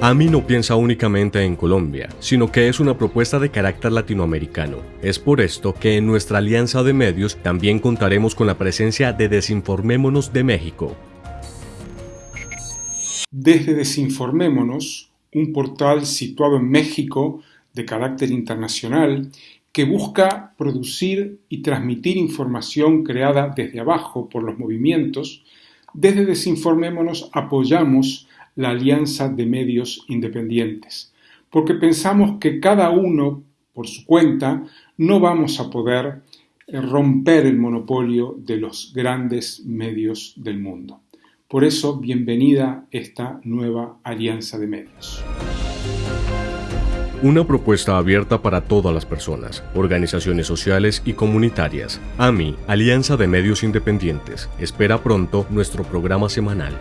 AMI no piensa únicamente en Colombia, sino que es una propuesta de carácter latinoamericano. Es por esto que en nuestra alianza de medios también contaremos con la presencia de Desinformémonos de México. Desde Desinformémonos, un portal situado en México de carácter internacional que busca producir y transmitir información creada desde abajo por los movimientos, desde Desinformémonos apoyamos la Alianza de Medios Independientes, porque pensamos que cada uno, por su cuenta, no vamos a poder eh, romper el monopolio de los grandes medios del mundo. Por eso, bienvenida esta nueva Alianza de Medios. Una propuesta abierta para todas las personas, organizaciones sociales y comunitarias. AMI, Alianza de Medios Independientes, espera pronto nuestro programa semanal.